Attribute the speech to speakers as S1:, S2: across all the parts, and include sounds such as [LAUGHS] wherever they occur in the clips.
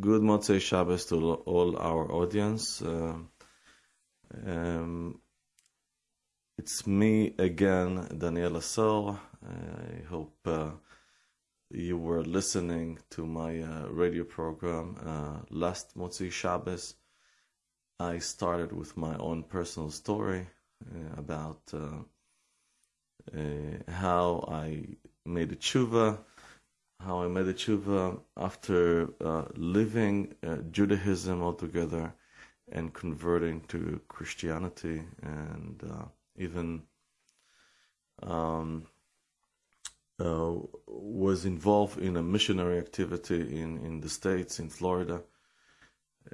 S1: Good Motzei Shabbos to all our audience. Uh, um, it's me again, Daniel Asor. I hope uh, you were listening to my uh, radio program uh, last Motzei Shabbos. I started with my own personal story uh, about uh, how I made a tshuva how I made a tshuva after uh, living uh, Judaism altogether and converting to Christianity and uh, even um, uh, was involved in a missionary activity in, in the States, in Florida.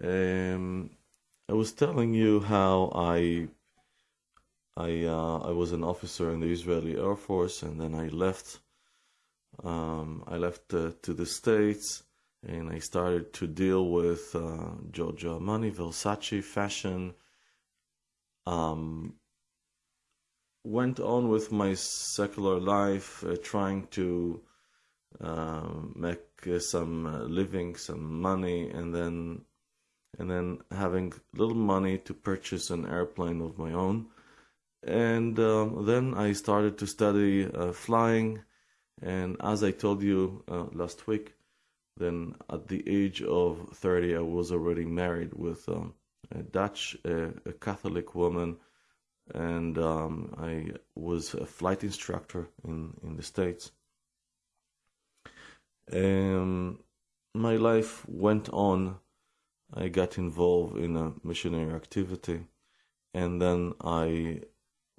S1: Um, I was telling you how I I uh, I was an officer in the Israeli Air Force and then I left um, I left uh, to the States and I started to deal with uh, Giorgio Armani, Versace, fashion. Um, went on with my secular life, uh, trying to um, make uh, some uh, living, some money, and then and then having little money to purchase an airplane of my own. And um, then I started to study uh, flying and as I told you uh, last week, then at the age of 30, I was already married with um, a Dutch, uh, a Catholic woman, and um, I was a flight instructor in, in the States. Um, my life went on. I got involved in a missionary activity, and then I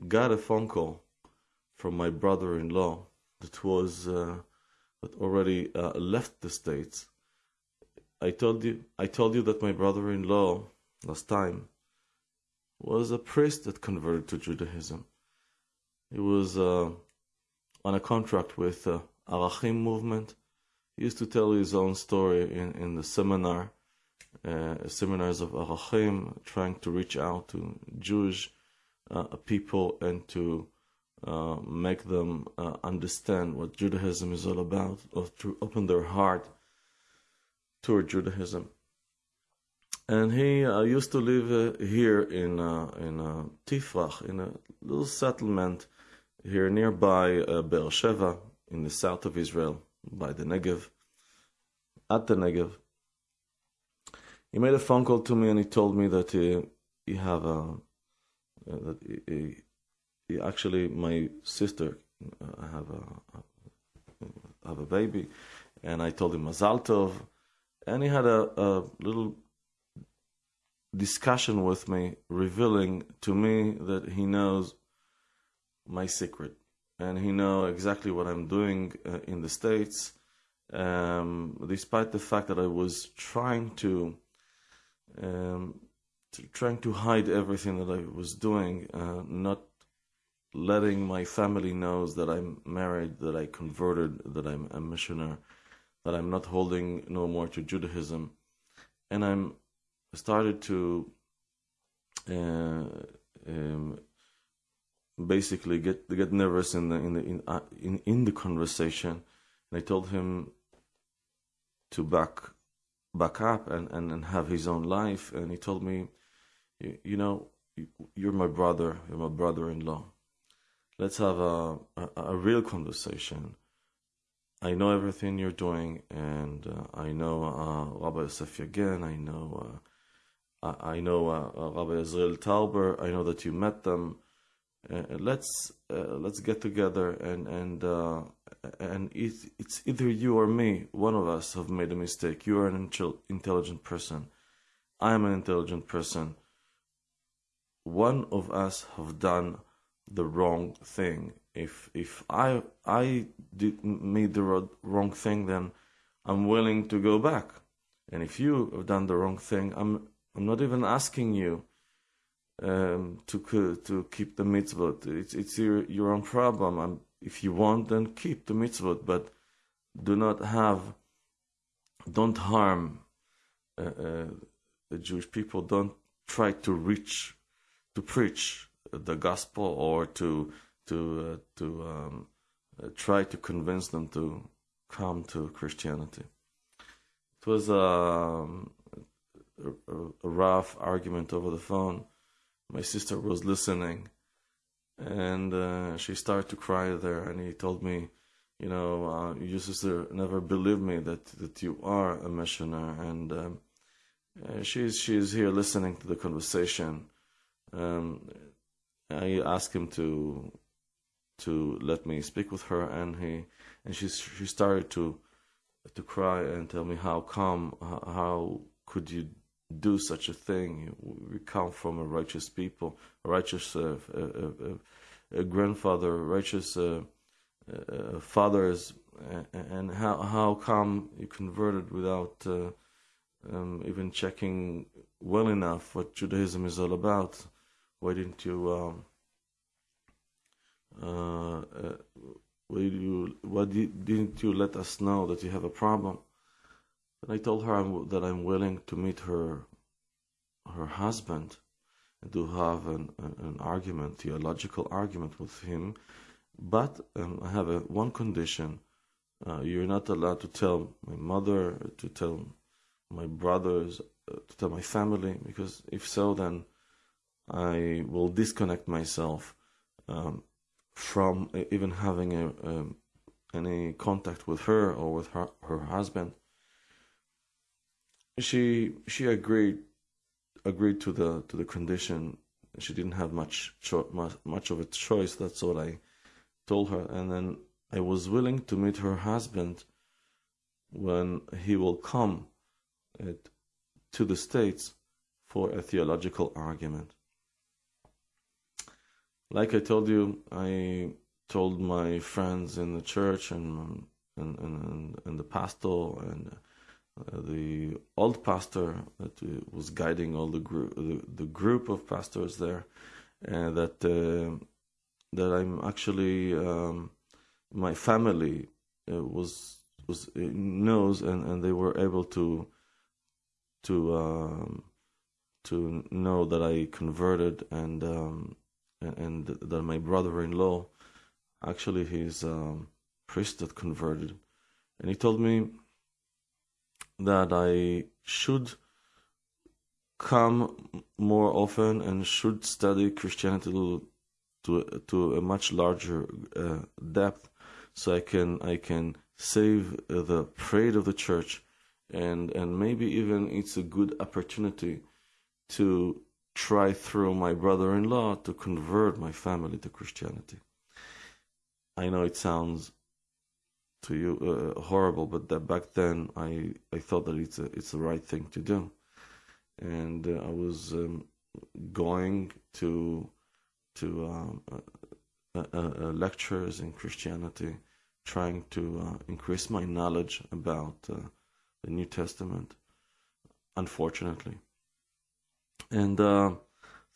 S1: got a phone call from my brother in law that was uh, that already uh, left the states. I told you I told you that my brother-in-law last time was a priest that converted to Judaism. He was uh, on a contract with the Arachim movement. He used to tell his own story in, in the seminar, uh, seminars of Arachim, trying to reach out to Jewish uh, people and to uh, make them uh, understand what Judaism is all about, or to open their heart toward Judaism. And he uh, used to live uh, here in uh, in Tifrach, in a little settlement here nearby Be'er Sheva, in the south of Israel, by the Negev, at the Negev. He made a phone call to me and he told me that he, he have a that he, actually my sister uh, have a have a baby, and I told him Mazal Tov, and he had a, a little discussion with me, revealing to me that he knows my secret, and he know exactly what I'm doing uh, in the states. Um, despite the fact that I was trying to, um, to, trying to hide everything that I was doing, uh, not letting my family knows that I'm married, that I converted, that I'm a missioner, that I'm not holding no more to Judaism, and I'm started to uh, um, basically get get nervous in the in the in, uh, in in the conversation, and I told him to back back up and, and, and have his own life, and he told me, you, you know, you're my brother, you're my brother-in-law let's have a, a, a real conversation. I know everything you're doing, and uh, I know uh, Rabbi Yosef again. I know uh, I, I, know uh, uh, Rabbi Israel Tauber. I know that you met them. Uh, let's let's get together and and and it, it's either you or me. One of us have made a mistake. You are an intelligent person. I am an intelligent person. One of us have done the wrong thing. If if I I did made the wrong thing, then I'm willing to go back. And if you have done the wrong thing, I'm I'm not even asking you um, to to keep the mitzvot. It's it's your your own problem. I'm, if you want, then keep the mitzvot, but do not have, don't harm uh, uh, the Jewish people. Don't try to reach, to preach the gospel or to to uh, to um, try to convince them to come to Christianity. it was um, a, a, rough argument over the phone. My sister was listening, and uh, she started to cry there. And he told me, you know, uh, your sister never believed me that that you are a missionary, and um, uh, she's she's here listening to the conversation. Um, I asked him to to let me speak with her, and he and she she started to to cry and tell me how come how could you do such a thing? We come from a righteous people, a righteous uh, a, a, grandfather, righteous uh, uh, fathers, and how how come you converted without uh, um, even checking well enough what Judaism is all about? Why didn't you? Um, uh, uh, why, you, why didn't you let us know that you have a problem? And I told her I'm, that I'm willing to meet her, her husband, and to have an, an argument, theological argument with him. But um, I have a one condition: uh, you're not allowed to tell my mother, to tell my brothers, uh, to tell my family, because if so, then I will disconnect myself um, from even having a, any contact with her or with her, her husband. She she agreed agreed to the to the condition. She didn't have much cho- much, much of a choice. That's what I told her, and then I was willing to meet her husband when he will come at, to the states for a theological argument. Like I told you, I told my friends in the church and and and, and the pastor and uh, the old pastor that was guiding all the group the, the group of pastors there uh, that uh, that I'm actually um, my family uh, was was knows and, and they were able to to um, to know that I converted and um, and that my brother-in-law, actually he's a priest that converted, and he told me that I should come more often and should study Christianity to to, to a much larger uh, depth, so I can I can save the pride of the church, and and maybe even it's a good opportunity to try through my brother in law to convert my family to Christianity. I know it sounds to you uh, horrible, but that back then I, I thought that it's a, it's the right thing to do, and uh, I was um, going to to um, uh, uh, uh lectures in Christianity, trying to uh, increase my knowledge about the New Testament. Unfortunately, and uh,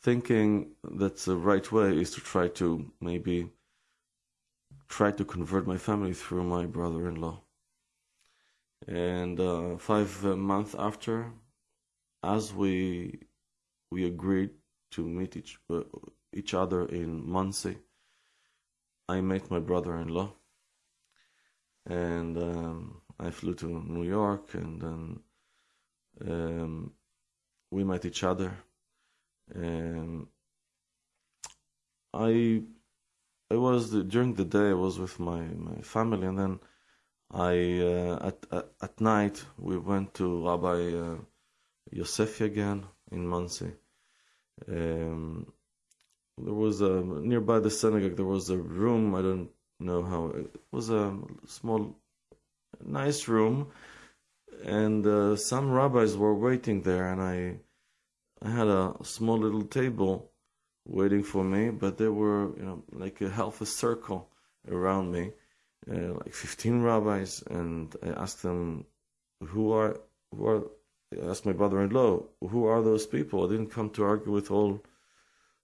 S1: thinking that the right way is to try to maybe try to convert my family through my brother-in-law. And uh, five months after, as we we agreed to meet each uh, each other in Monsey, I met my brother-in-law, and um, I flew to New York, and then um, we met each other. And I I was during the day I was with my, my family and then I uh, at, at, at night we went to Rabbi uh, Yosefi again in Monsey. Um, there was a nearby the synagogue. There was a room. I don't know how it was a small, nice room, and uh, some rabbis were waiting there, and I I had a small little table waiting for me, but there were, you know, like a half a circle around me, uh, like 15 rabbis, and I asked them, who are, who are, I asked my brother-in-law, who are those people? I didn't come to argue with all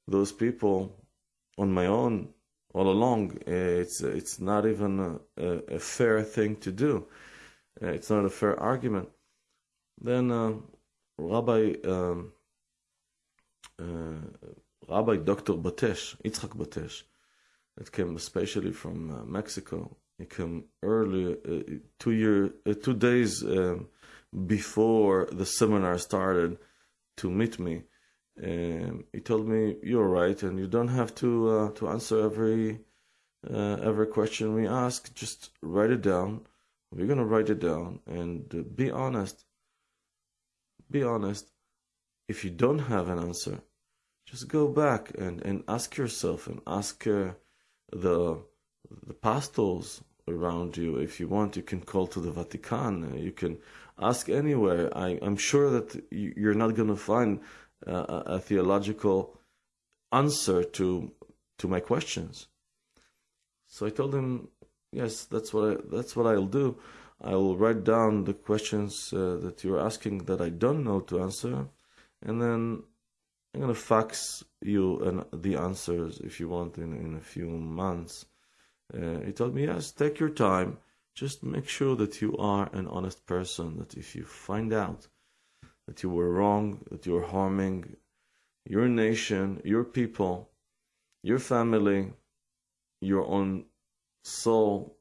S1: those people on my own all along. It's, it's not even a, a, a fair thing to do. Uh, it's not a fair argument. Then uh, Rabbi um, Rabbi Dr. Batesh, Yitzchak Batesh, that came especially from uh, Mexico. He came early, uh, two year, two days um, before the seminar started to meet me. Um, he told me, "You're right, and you don't have to uh, to answer every uh, every question we ask. Just write it down. We're gonna write it down and uh, be honest. Be honest. If you don't have an answer, just go back and, and ask yourself and ask uh, the the pastors around you. If you want, you can call to the Vatican. You can ask anywhere. I, am sure that you're not going to find uh, a theological answer to to my questions. So I told him, yes, that's what I, that's what I'll do. I will write down the questions uh, that you're asking that I don't know to answer, and then I'm gonna fax you an, the answers if you want in in a few months. Uh, he told me, yes, take your time. Just make sure that you are an honest person. That if you find out that you were wrong, that you're harming your nation, your people, your family, your own soul,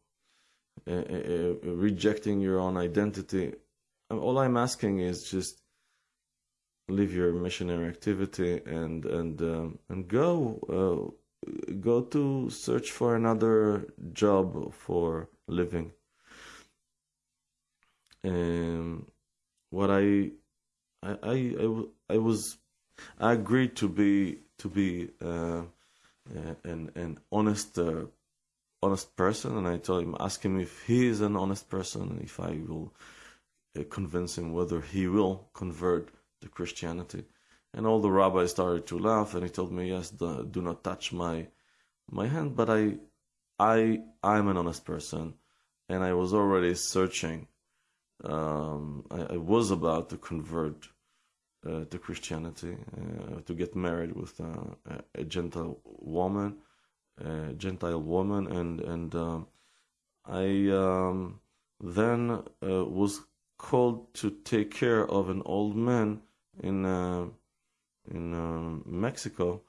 S1: uh, uh, uh rejecting your own identity. All I'm asking is just leave your missionary activity and and um, and go uh, go to search for another job for living. Um, what I, I, I, I, I was, I agreed to be to be uh, uh an an honest uh, honest person, and I told him, ask him if he is an honest person, and if I will uh, convince him whether he will convert to Christianity. And all the rabbis started to laugh, and he told me, "Yes, the, do not touch my my hand." But I, I, I'm an honest person, and I was already searching. Um, I, I, was about to convert uh, to Christianity, uh, to get married with a Gentile woman, a Gentile woman, and and um, I um, then uh, was called to take care of an old man in uh, in um, Mexico,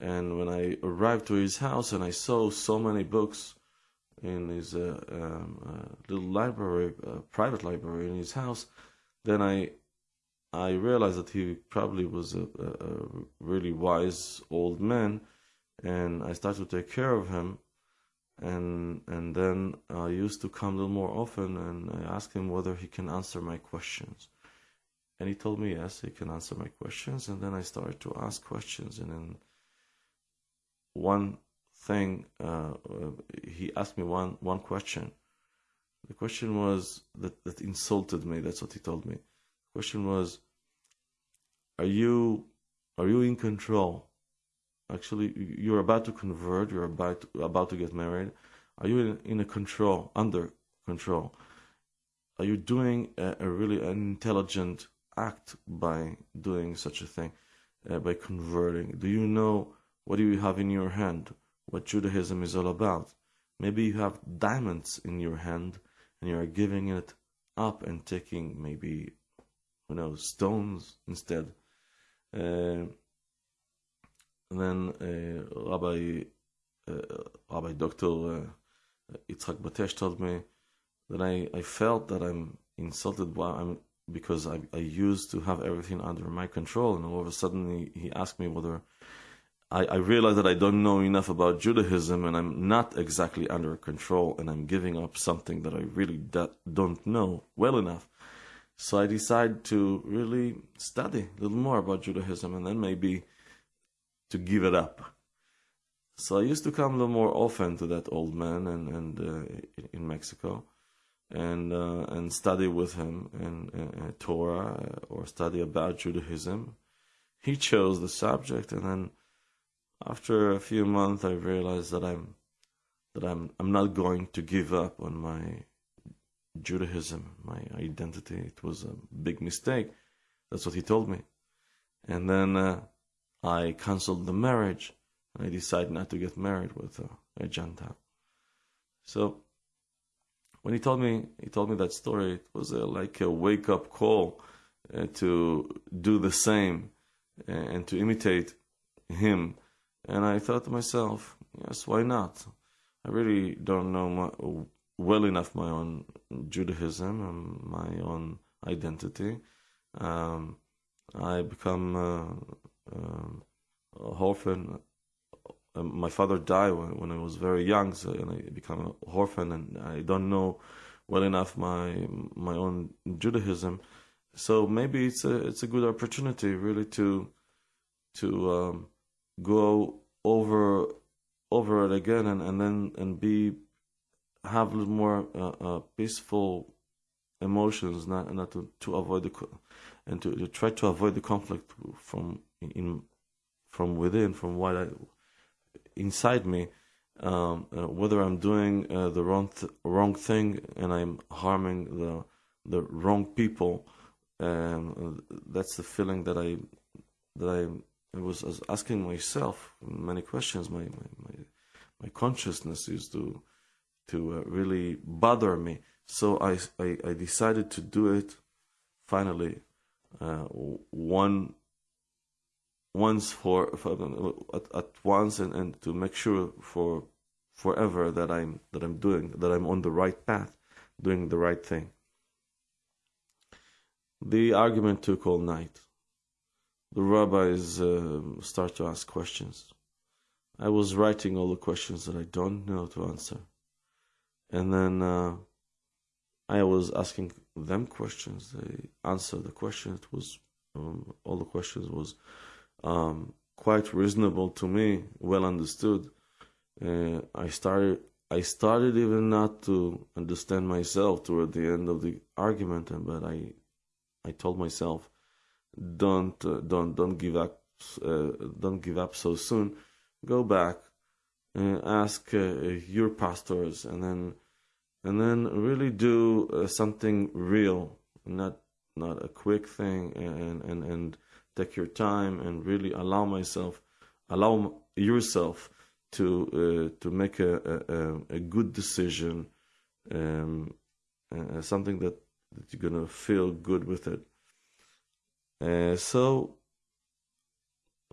S1: and when I arrived to his house and I saw so many books in his uh, um, uh, little library, uh, private library in his house, then I I realized that he probably was a, a, a really wise old man, and I started to take care of him, and and then I used to come a little more often, and I asked him whether he can answer my questions. And he told me, yes, he can answer my questions. And then I started to ask questions. And then one thing, uh, uh, he asked me one, one question. The question was that, that insulted me. That's what he told me. The question was, are you, are you in control? Actually, you're about to convert. You're about to, about to get married. Are you in, in a control, under control? Are you doing a, a really an intelligent act by doing such a thing, uh, by converting? Do you know what do you have in your hand? What Judaism is all about? Maybe you have diamonds in your hand and you are giving it up and taking maybe, who knows, stones instead. Uh, then uh, Rabbi uh, Rabbi Dr. Uh, Yitzhak Batesh told me that I, I felt that I'm insulted while I'm because I, I used to have everything under my control, and all of a sudden he, he asked me whether I, I realized that I don't know enough about Judaism, and I'm not exactly under control, and I'm giving up something that I really don't know well enough. So I decided to really study a little more about Judaism, and then maybe to give it up. So I used to come a little more often to that old man and, and uh, in Mexico and uh, and study with him in, in Torah uh, or study about Judaism. He chose the subject, and then after a few months, I realized that I'm that I'm I'm not going to give up on my Judaism, my identity. It was a big mistake. That's what he told me, and then uh, I canceled the marriage. And I decided not to get married with a, a Gentile. So when he told me he told me that story, it was a, like a wake up call uh, to do the same and to imitate him. And I thought to myself, yes, why not? I really don't know my, well enough my own Judaism and my own identity. Um, I become uh, um, a orphan. Um, my father died when, when I was very young, so and I became an orphan, and I don't know well enough my my own Judaism. So maybe it's a it's a good opportunity really to to um, go over over it again and, and then and be have a little more uh, uh, peaceful emotions, not not to, to avoid the and to, to try to avoid the conflict from in from within, from what I inside me, um, uh, whether I'm doing uh, the wrong th- wrong thing and I'm harming the the wrong people, and that's the feeling that I that I, I was, asking myself many questions. My my my, my consciousness used to to uh, really bother me. So I, I, I decided to do it finally uh, one once for, for at, at, once and, and to make sure for forever that I'm that I'm doing that I'm on the right path, doing the right thing. The argument took all night. The rabbis uh, start to ask questions. I was writing all the questions that I don't know to answer, and then uh, I was asking them questions. They answered the question. It was um, all the questions was um, quite reasonable to me, well understood. Uh, I started I started even not to understand myself toward the end of the argument, but I I told myself, don't uh, don't don't give up uh, don't give up so soon. Go back, and ask uh, your pastors, and then and then really do uh, something real, not not a quick thing, and and and take your time and really allow myself, allow yourself to uh, to make a, a, a good decision, um, uh, something that, that you're gonna feel good with it. Uh, so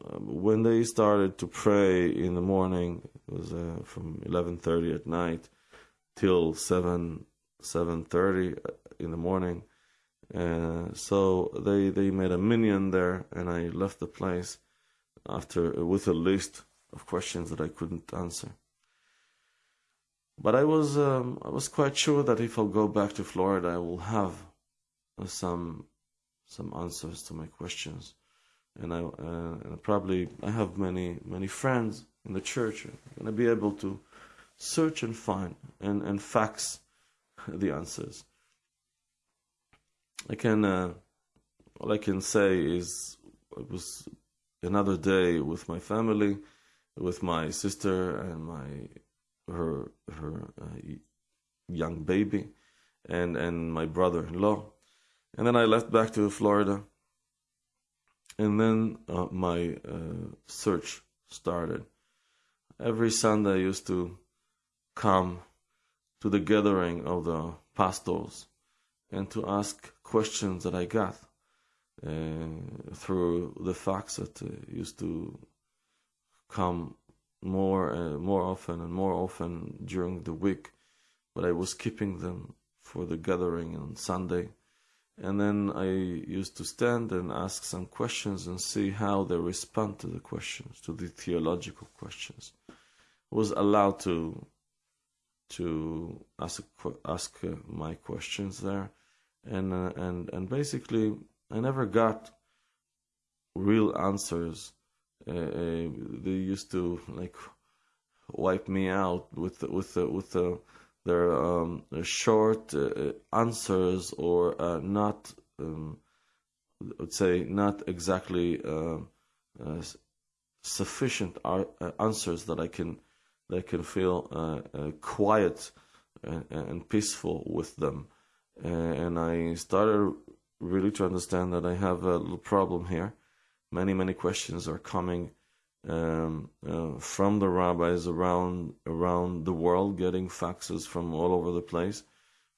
S1: um, when they started to pray in the morning, it was uh, from 11:30 at night till seven seven thirty in the morning. Uh, so they they made a minyan there, and I left the place after with a list of questions that I couldn't answer. But I was um, I was quite sure that if I'll go back to Florida, I will have some some answers to my questions, and I uh, and probably I have many many friends in the church. I'm gonna be able to search and find and, and fax the answers. I can, uh, all I can say is it was another day with my family, with my sister and my her her uh, young baby, and and my brother-in-law, and then I left back to Florida, and then uh, my uh, search started. Every Sunday I used to come to the gathering of the pastors and to ask questions that I got uh, through the fax that uh, used to come more uh, more often and more often during the week, but I was keeping them for the gathering on Sunday. And then I used to stand and ask some questions and see how they respond to the questions, to the theological questions. I was allowed to to ask ask uh, my questions there, and uh, and and basically I never got real answers. Uh, uh they used to like wipe me out with with with their um, short uh, answers or uh, not. Um, I would say not exactly sufficient answers that I can they can feel uh, uh, quiet and, and, peaceful with them. And I started really to understand that I have a little problem here. Many, many questions are coming um, uh, from the rabbis around around the world, getting faxes from all over the place,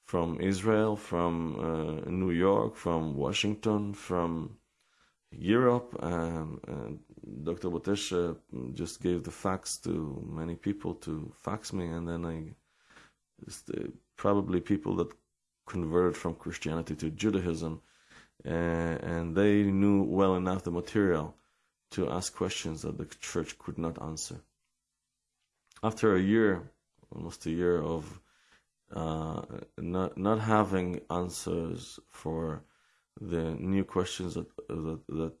S1: from Israel, from uh, New York, from Washington, from Europe. Um, Dr. Batesh uh, just gave the fax to many people to fax me, and then I uh, probably people that converted from Christianity to Judaism, and, and they knew well enough the material to ask questions that the church could not answer. After a year, almost a year of uh, not not having answers for the new questions that that that,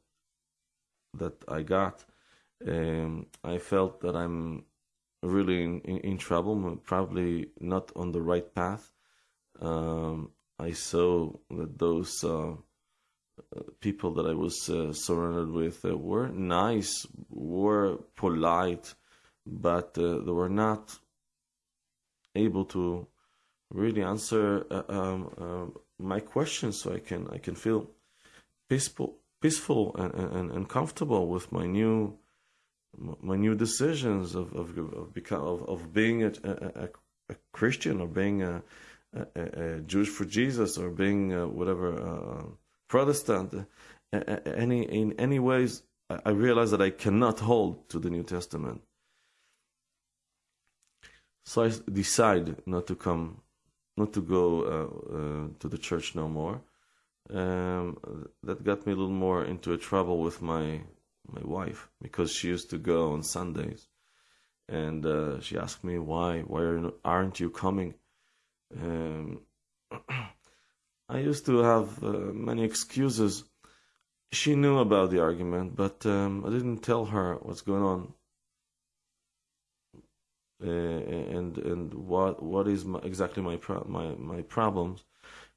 S1: that I got, um, I felt that I'm really in, in, in, trouble, probably not on the right path. Um, I saw that those uh, people that I was uh, surrounded with uh, were nice, were polite, but uh, they were not able to really answer uh, um, uh, my questions, so I can I can feel peaceful, peaceful and, and, and comfortable with my new my new decisions of of of, of, of being a, a, a, Christian or being a, Jewish for Jesus or being whatever Protestant. any in any ways, I realize that I cannot hold to the New Testament. So I decide not to come, not to go uh, uh, to the church no more. Um, that got me a little more into a trouble with my my wife because she used to go on Sundays, and uh, she asked me why why aren't you coming? Um, [CLEARS THROAT] I used to have uh, many excuses. She knew about the argument, but um, I didn't tell her what's going on uh, and and what what is my, exactly my pro- my my problems,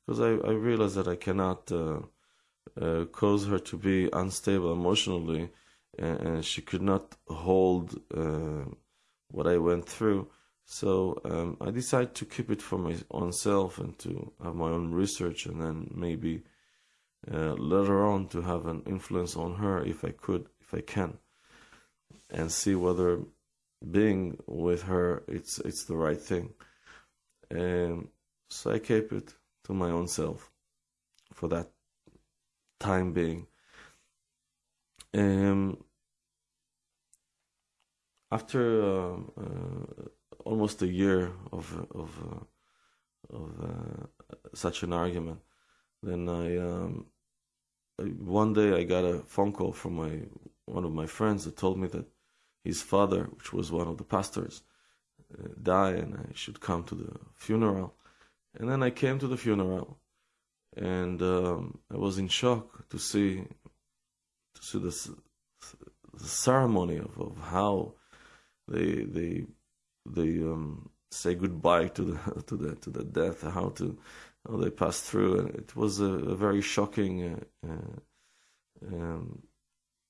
S1: because I I realized that I cannot uh, uh, cause her to be unstable emotionally, and, and she could not hold uh, what I went through. So um, I decided to keep it for my own self and to have my own research, and then maybe uh, later on to have an influence on her if I could, if I can, and see whether being with her it's it's the right thing. And so I keep it to my own self for that time being. Um, after uh, uh, almost a year of of uh, of uh, such an argument. Then I um, one day I got a phone call from my one of my friends that told me that his father, which was one of the pastors, uh, died, and I should come to the funeral. And then I came to the funeral, and um, I was in shock to see to see the, the ceremony of, of how they they they um, say goodbye to the [LAUGHS] to the to the death, how to how they pass through, and it was a, a very shocking uh, uh, um,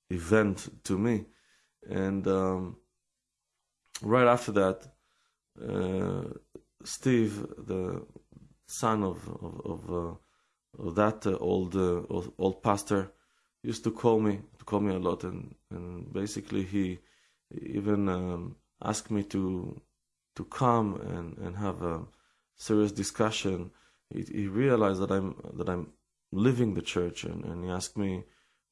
S1: event to me. And um, right after that, uh, Steve, the son of of, of, uh, of that uh, old old pastor, used to call me to call me a lot, and and basically he even um, asked me to to come and, and have a serious discussion, he, he realized that I'm that I'm leaving the church, and, and he asked me,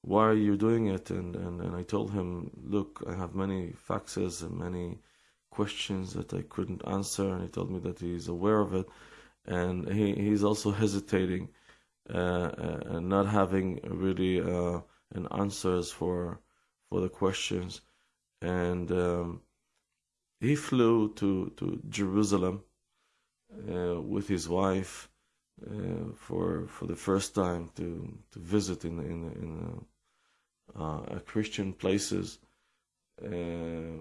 S1: "Why are you doing it?" And, and and I told him, "Look, I have many faxes and many questions that I couldn't answer," and he told me that he's aware of it, and he he's also hesitating uh, uh and not having really uh, an answers for for the questions, and. Um, he flew to, to Jerusalem uh, with his wife uh, for for the first time to, to visit in in in uh, Christian places, uh,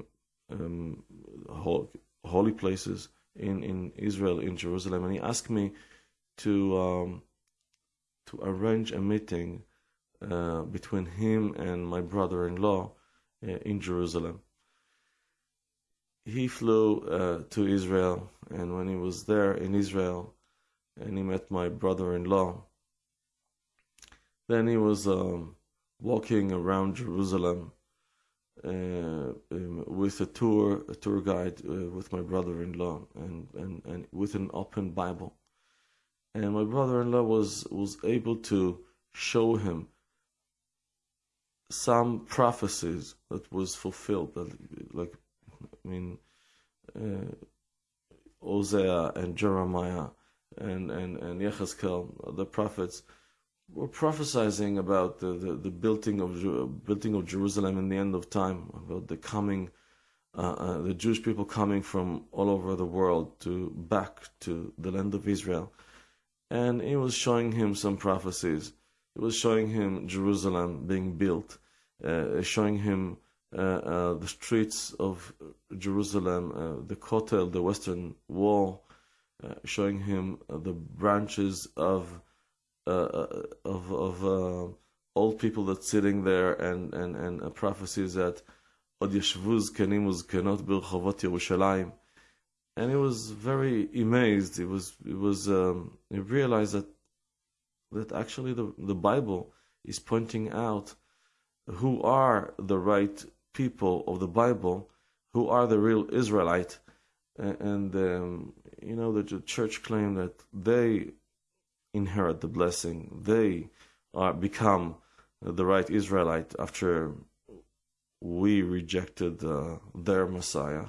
S1: um, holy places in, in Israel in Jerusalem, and he asked me to um, to arrange a meeting uh, between him and my brother-in-law uh, in Jerusalem he flew uh, to Israel, and when he was there in Israel, and he met my brother-in-law, then he was um, walking around Jerusalem uh, um, with a tour, a tour guide uh, with my brother-in-law, and, and, and with an open Bible. And my brother-in-law was was able to show him some prophecies that was fulfilled, that like I mean, uh, Hosea and Jeremiah and and and Yechezkel, the prophets, were prophesying about the, the, the building of building of Jerusalem in the end of time, about the coming, uh, uh, the Jewish people coming from all over the world to back to the land of Israel, and he was showing him some prophecies. He was showing him Jerusalem being built, uh, showing him uh, uh, the streets of Jerusalem, uh, the Kotel, the Western Wall, showing him the branches of of of old people that's sitting there, and and and a prophecy that od yeshvu zkenim uzkenot berchovot Yerushalayim. And he was very amazed. He was he was um, he realized that that actually the the Bible is pointing out who are the right people of the Bible who are the real Israelite. And, um, you know, the church claim that they inherit the blessing, they are become the right Israelite after we rejected uh, their Messiah.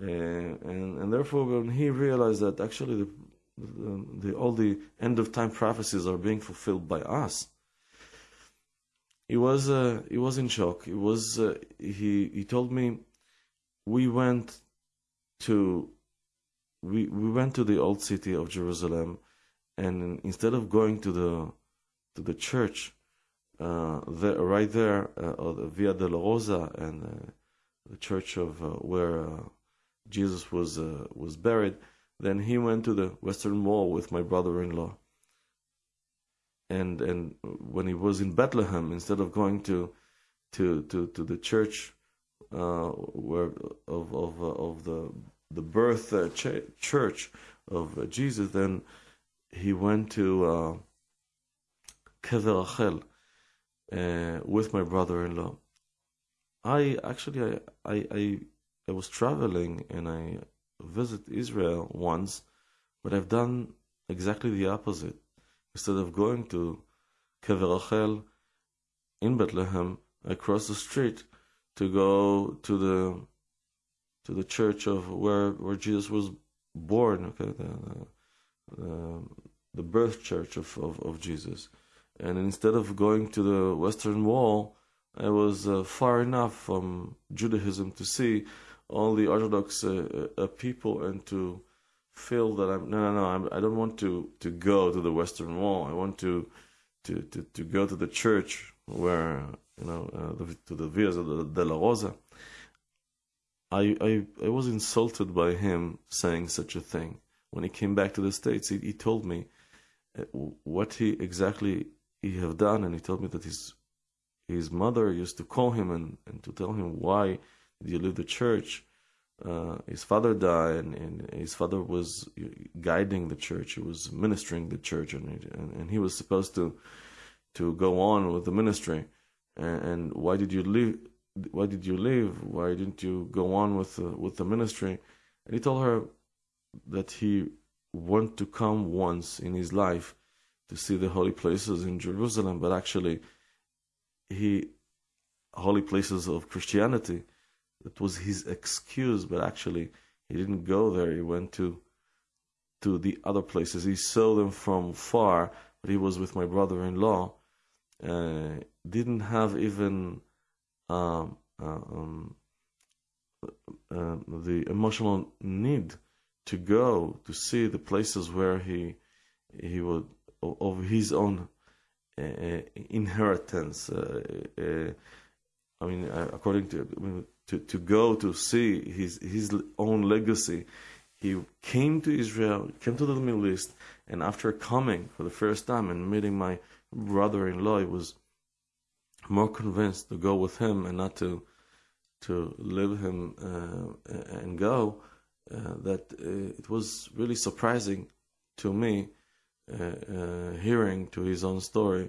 S1: And, and, therefore, when he realized that actually the, the, the, all the end of time prophecies are being fulfilled by us, he was uh, he was in shock. He was uh, he he told me we went to we we went to the old city of Jerusalem, and instead of going to the to the church, uh, there, right there, uh, Via Dolorosa and uh, the church of uh, where uh, Jesus was was buried, then he went to the Western Wall with my brother-in-law and and when he was in Bethlehem, instead of going to to to, to the church uh, where of of uh, of the the birth uh, ch- church of uh, Jesus, then he went to uh, uh, with my brother-in-law. I actually I, I I I was traveling and I visit Israel once, but I've done exactly the opposite instead of going to Kever Rachel in Bethlehem, I crossed the street to go to the to the church of where where Jesus was born. Okay, the the, the birth church of, of, of Jesus, and instead of going to the Western Wall, I was uh, far enough from Judaism to see all the Orthodox uh, uh, people and to feel that I'm no no no I'm, I don't want to to go to the Western Wall. I want to to to, to go to the church where you know uh, the, to the Via Dolorosa. I, I I was insulted by him saying such a thing. When he came back to the states, he, he told me uh, what he exactly he have done, and he told me that his his mother used to call him and, and to tell him why did you leave the church uh, his father died, and, and, his father was guiding the church. He was ministering the church, and, and, and he was supposed to to go on with the ministry. And, and, why did you leave? Why did you leave? Why didn't you go on with the, with the ministry? And he told her that he wanted to come once in his life to see the holy places in Jerusalem, but actually, he holy places of Christianity that was his excuse, but actually he didn't go there. He went to to the other places. He saw them from far, but he was with my brother-in-law. Uh, didn't have even um, uh, um, uh, the emotional need to go to see the places where he he would of his own uh, inheritance. Uh, uh, I mean, according to I mean, to, to go to see his, his own legacy. He came to Israel, came to the Middle East, and after coming for the first time and meeting my brother in law, he was more convinced to go with him and not to to leave him uh, and go. Uh, that uh, it was really surprising to me uh, uh, hearing to his own story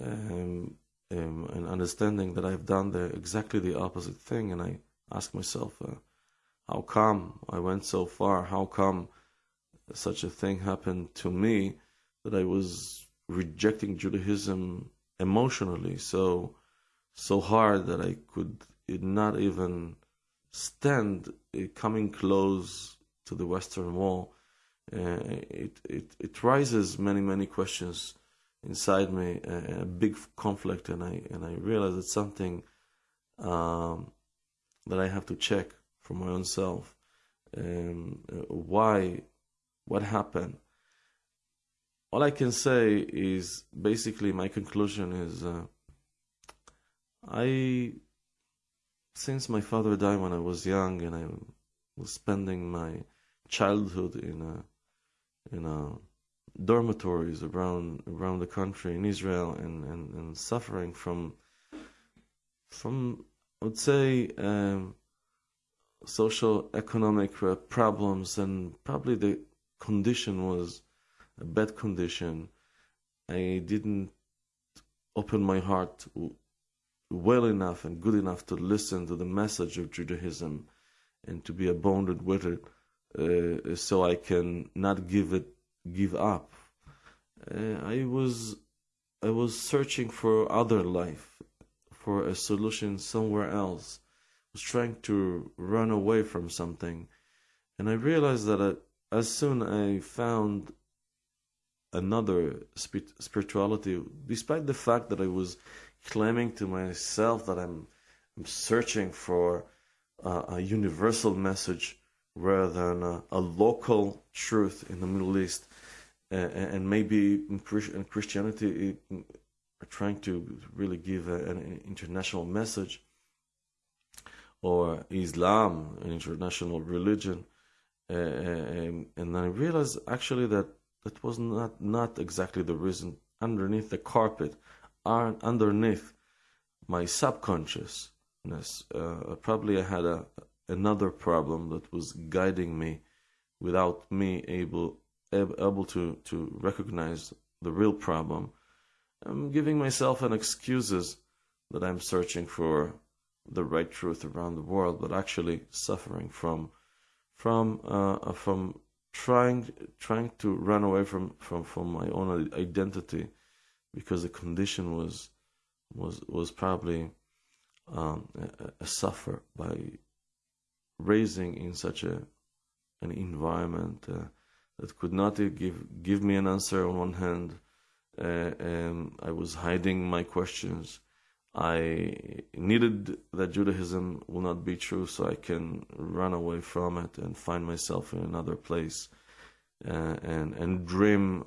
S1: um, um, and understanding that I've done the exactly the opposite thing, and I ask myself, uh, how come I went so far? How come such a thing happened to me that I was rejecting Judaism emotionally so so hard that I could not even stand coming close to the Western Wall uh, it, it it rises many many questions inside me, a, a big conflict, and I and I realize it's something um, that I have to check for my own self. Um, why? What happened? All I can say is basically my conclusion is uh, I since my father died when I was young and I was spending my childhood in a in a dormitories around around the country in Israel and, and, and suffering from from I would say um, social economic uh, problems and probably the condition was a bad condition. I didn't open my heart well enough and good enough to listen to the message of Judaism and to be abounded with it, uh, so I can not give it give up. Uh, I was I was searching for other life, for a solution somewhere else. I was trying to run away from something, and I realized that I, as soon I found another spirituality, despite the fact that I was claiming to myself that I'm, I'm searching for uh, a universal message rather than a, a, local truth in the Middle East, and maybe in, Christianity are trying to really give an international message, or Islam, an international religion, uh, and, and I realized actually that that was not not exactly the reason. Underneath the carpet, underneath my subconsciousness, uh, probably I had a another problem that was guiding me without me able able to to recognize the real problem. I'm giving myself an excuses that I'm searching for the right truth around the world, but actually suffering from from uh, from trying trying to run away from, from, from my own identity because the condition was was was probably um, a, a, suffer by raising in such a an environment uh, that could not give give me an answer on one hand, uh, and I was hiding my questions. I needed that Judaism will not be true so I can run away from it and find myself in another place uh, and, and dream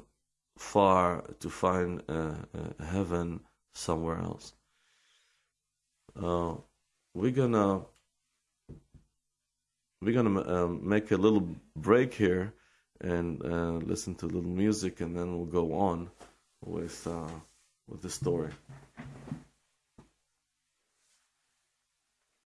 S1: far to find uh, uh, heaven somewhere else. Uh, we're gonna we're gonna um, make a little break here and uh, listen to a little music, and then we'll go on with uh, with the story.